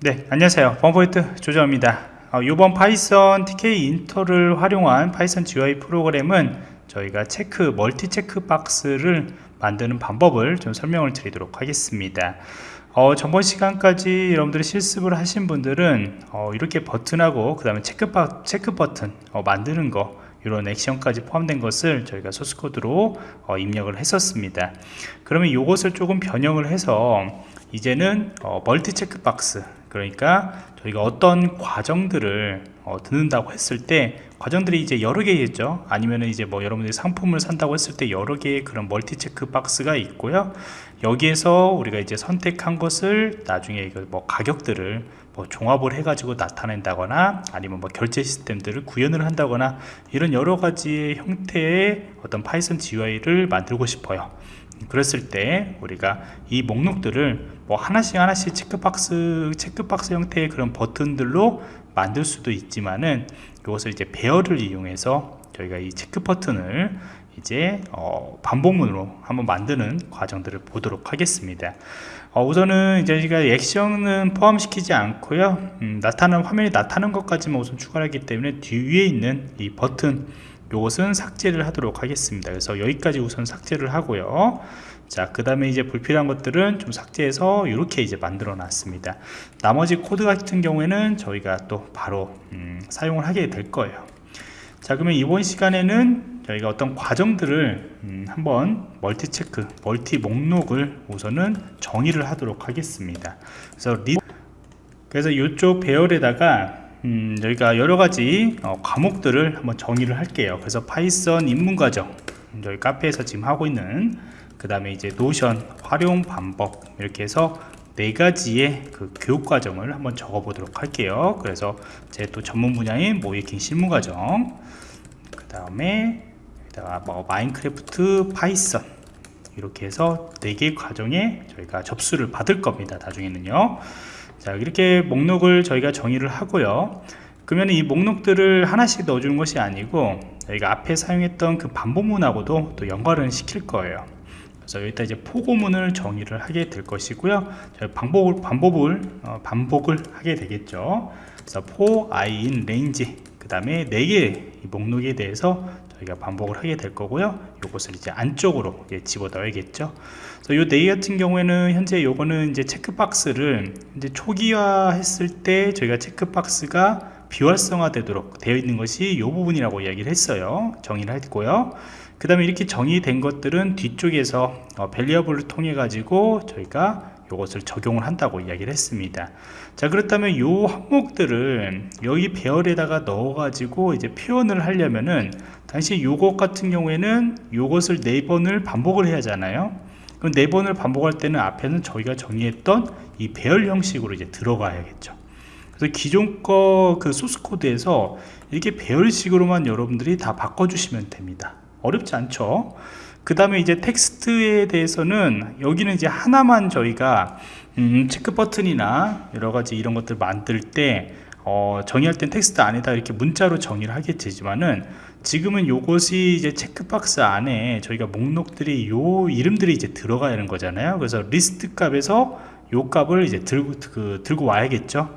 네 안녕하세요. 보안프로젝트 조정원입니다. 어, 이번 Python Tkinter를 활용한 Python GUI 프로그램은 저희가 check multi check box를 만드는 방법을 좀 설명을 드리도록 하겠습니다. 어, 전번 시간까지 여러분들이 실습을 하신 분들은 어, 이렇게 버튼하고 그 다음에 체크, 바, check button 어, 만드는 거 이런 액션까지 포함된 것을 저희가 source code로 어, 입력을 했었습니다. 그러면 이것을 조금 변형을 해서 이제는 어, 멀티 체크 박스 그러니까 저희가 어떤 과정들을 어, 듣는다고 했을 때 과정들이 이제 여러 개겠죠. 아니면 이제 뭐 여러분들이 상품을 산다고 했을 때 여러 개의 그런 멀티 체크 박스가 있고요. 여기에서 우리가 이제 선택한 것을 나중에 이거 뭐 가격들을 뭐 종합을 해 가지고 나타낸다거나 아니면 뭐 결제 시스템들을 구현을 한다거나 이런 여러 가지의 형태의 어떤 파이썬 GUI를 만들고 싶어요 그랬을 때 우리가 이 목록들을 뭐 하나씩 하나씩 체크박스 체크박스 형태의 그런 버튼들로 만들 수도 있지만은 이것을 이제 배열을 이용해서 저희가 이 체크 버튼을 이제 어 반복문으로 한번 만드는 과정들을 보도록 하겠습니다. 어 우선은 이제 저희가 액션은 포함시키지 않고요. 음, 나타나는 화면이 나타나는 것까지만 우선 추가하기 때문에 뒤에 있는 이 버튼 요것은 삭제를 하도록 하겠습니다. 그래서 여기까지 우선 삭제를 하고요. 자 그 다음에 이제 불필요한 것들은 좀 삭제해서 이렇게 이제 만들어 놨습니다. 나머지 코드 같은 경우에는 저희가 또 바로 음, 사용을 하게 될 거예요. 자 그러면 이번 시간에는 저희가 어떤 과정들을 음, 한번 멀티 체크 멀티 목록을 우선은 정의를 하도록 하겠습니다. 그래서 리 그래서 이쪽 배열에다가 음, 저희가 여러가지 어, 과목들을 한번 정의를 할게요. 그래서 파이썬 입문과정 저희 카페에서 지금 하고 있는 그 다음에 이제 노션 활용 방법 이렇게 해서 네 가지의 그 교육 과정을 한번 적어 보도록 할게요. 그래서 제 또 전문 분야인 모의해킹 실무 과정 그 다음에 뭐 마인크래프트 파이썬 이렇게 해서 네 개 과정에 저희가 접수를 받을 겁니다 나중에는요 자 이렇게 목록을 저희가 정의를 하고요. 그러면 이 목록들을 하나씩 넣어주는 것이 아니고 저희가 앞에 사용했던 그 반복문하고도 또 연관을 시킬 거예요. 그래서 여기다 이제 포고문을 정의를 하게 될 것이고요. 반복을 반복을 어, 반복을 하게 되겠죠. 그래서 for i in range 그 다음에 4개 목록에 대해서 저희가 반복을 하게 될 거고요. 이것을 이제 안쪽으로 예, 집어 넣어야겠죠. 그래서 이 네개 같은 경우에는 현재 요거는 이제 체크박스를 이제 초기화 했을 때 저희가 체크박스가 비활성화 되도록 되어 있는 것이 이 부분이라고 이야기를 했어요. 정의를 했고요. 그 다음에 이렇게 정의된 것들은 뒤쪽에서 어, 밸리어블을 통해 가지고 저희가 이것을 적용을 한다고 이야기를 했습니다. 자 그렇다면 이 항목들을 여기 배열에다가 넣어 가지고 이제 표현을 하려면은 당시 요것 같은 경우에는 요것을 네 번을 반복을 해야 하잖아요. 그럼 네 번을 반복할 때는 앞에는 저희가 정의했던 이 배열 형식으로 이제 들어가야겠죠. 그래서 기존 거 그 소스 코드에서 이렇게 배열식으로만 여러분들이 다 바꿔주시면 됩니다 어렵지 않죠. 그 다음에 이제 텍스트에 대해서는 여기는 이제 하나만 저희가 음, 체크 버튼이나 여러가지 이런 것들 만들 때 어, 정의할 땐 텍스트 안에다 이렇게 문자로 정의를 하게 되지만은 지금은 요것이 이제 체크박스 안에 저희가 목록들이 요 이름들이 이제 들어가야 하는 거잖아요. 그래서 리스트 값에서 요 값을 이제 들고 그, 들고 와야겠죠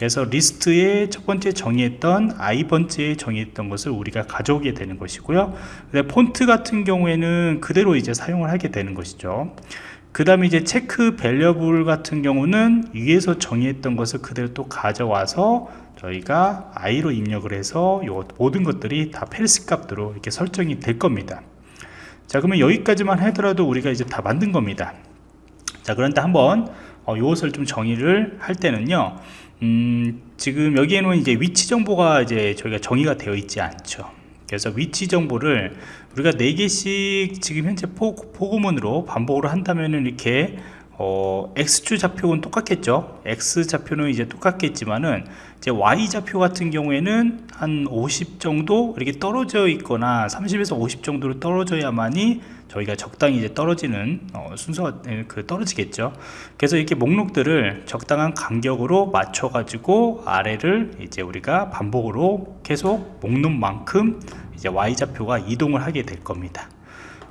그래서 리스트에 첫 번째 정의했던 i 번째에 정의했던 것을 우리가 가져오게 되는 것이고요. 근데 폰트 같은 경우에는 그대로 이제 사용을 하게 되는 것이죠. 그 다음에 이제 check variable 같은 경우는 위에서 정의했던 것을 그대로 또 가져와서 저희가 i로 입력을 해서 요 모든 것들이 다 False 값으로 이렇게 설정이 될 겁니다. 자 그러면 여기까지만 하더라도 우리가 이제 다 만든 겁니다. 자 그런데 한번 어, 이것을 좀 정의를 할 때는요 음, 지금 여기에는 이제 위치 정보가 이제 저희가 정의가 되어 있지 않죠. 그래서 위치 정보를 우리가 4개씩 지금 현재 포, 포구문으로 반복을 한다면 이렇게 어, X축 좌표는 똑같겠죠? X 좌표는 이제 똑같겠지만은 이제 Y 좌표 같은 경우에는 한 50 정도 이렇게 떨어져 있거나 30에서 50 정도로 떨어져야만이 저희가 적당히 이제 떨어지는 어, 순서가 네, 그 떨어지겠죠. 그래서 이렇게 목록들을 적당한 간격으로 맞춰 가지고 아래를 이제 우리가 반복으로 계속 목록만큼 이제 Y좌표가 이동을 하게 될 겁니다.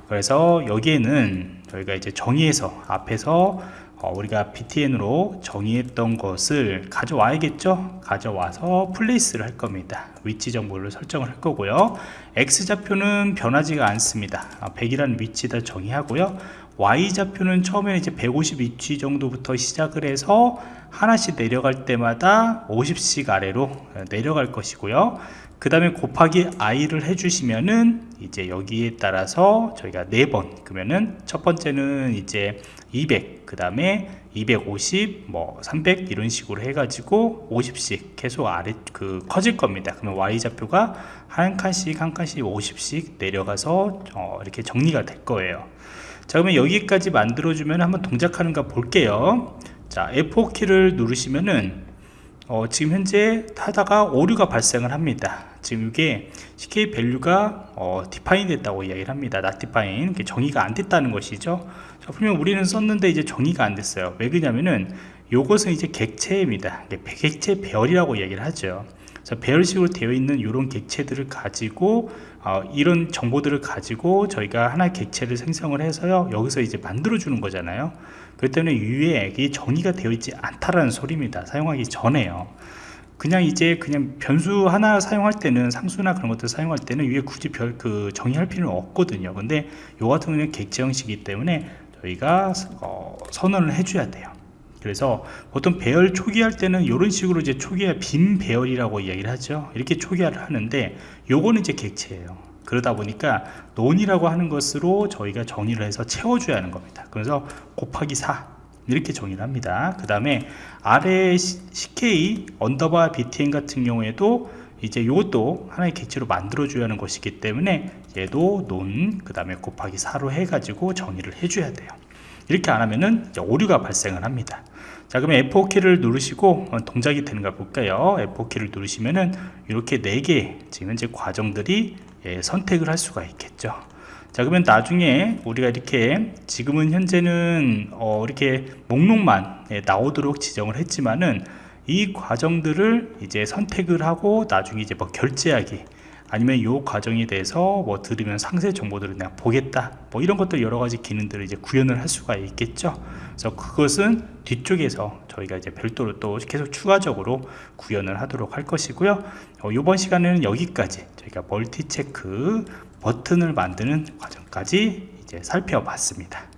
그래서 여기에는 저희가 이제 정의해서 앞에서 어, 우리가 btn으로 정의했던 것을 가져와야겠죠? 가져와서 플레이스를 할 겁니다. 위치 정보를 설정을 할 거고요. X좌표는 변하지가 않습니다. 100이라는 위치다 정의하고요 y좌표는 처음에 이제 150위치 정도부터 시작을 해서 하나씩 내려갈 때마다 50씩 아래로 내려갈 것이고요. 그 다음에 곱하기 i를 해주시면은 이제 여기에 따라서 저희가 4번 그러면은 첫 번째는 이제 200 그 다음에 250 뭐 300 이런 식으로 해가지고 50씩 계속 아래 그 커질 겁니다. 그러면 y좌표가 한 칸씩 한 칸씩 50씩 내려가서 어 이렇게 정리가 될 거예요 자 그러면 여기까지 만들어 주면 한번 동작하는 거 볼게요. 자 F4키를 누르시면은 어, 지금 현재 하다가 오류가 발생을 합니다. 지금 이게 CK 밸류가 어, define 됐다고 이야기를 합니다. Not define. 정의가 안 됐다는 것이죠. 자, 분명 우리는 썼는데 이제 정의가 안 됐어요. 왜 그러냐면은 요것은 이제 객체입니다. 객체 배열이라고 이야기를 하죠 자, 배열식으로 되어 있는 이런 객체들을 가지고 어, 이런 정보들을 가지고 저희가 하나의 객체를 생성을 해서요 여기서 이제 만들어 주는 거잖아요. 그렇기 때문에 위에 이 정의가 되어 있지 않다라는 소리입니다. 사용하기 전에요. 그냥 이제 그냥 변수 하나 사용할 때는 상수나 그런 것들 사용할 때는 위에 굳이 별 그 정의할 필요는 없거든요. 근데 요 같은 경우는 객체 형식이기 때문에 저희가 어, 선언을 해줘야 돼요 그래서 보통 배열 초기화할 때는 이런 식으로 이제 초기화 빈 배열이라고 이야기를 하죠. 이렇게 초기화를 하는데 요거는 이제 객체예요. 그러다 보니까 None이라고 하는 것으로 저희가 정의를 해서 채워줘야 하는 겁니다. 그래서 곱하기 4 이렇게 정의를 합니다. 그 다음에 아래 CK 언더바 BTN 같은 경우에도 이제 이것도 하나의 객체로 만들어 줘야 하는 것이기 때문에 얘도 None 그 다음에 곱하기 4로 해 가지고 정의를 해줘야 돼요. 이렇게 안 하면은 오류가 발생을 합니다 자 그러면 F4키를 누르시고 어, 동작이 되는가 볼까요? F4키를 누르시면은 이렇게 4개 지금 현재 과정들이 예, 선택을 할 수가 있겠죠. 자 그러면 나중에 우리가 이렇게 지금은 현재는 어, 이렇게 목록만 예, 나오도록 지정을 했지만은 이 과정들을 이제 선택을 하고 나중에 이제 뭐 결제하기 아니면 이 과정에 대해서 뭐 들으면 상세 정보들을 내가 보겠다. 뭐 이런 것들 여러 가지 기능들을 이제 구현을 할 수가 있겠죠. 그래서 그것은 뒤쪽에서 저희가 이제 별도로 또 계속 추가적으로 구현을 하도록 할 것이고요. 어, 이번 시간에는 여기까지 저희가 멀티 체크 버튼을 만드는 과정까지 이제 살펴봤습니다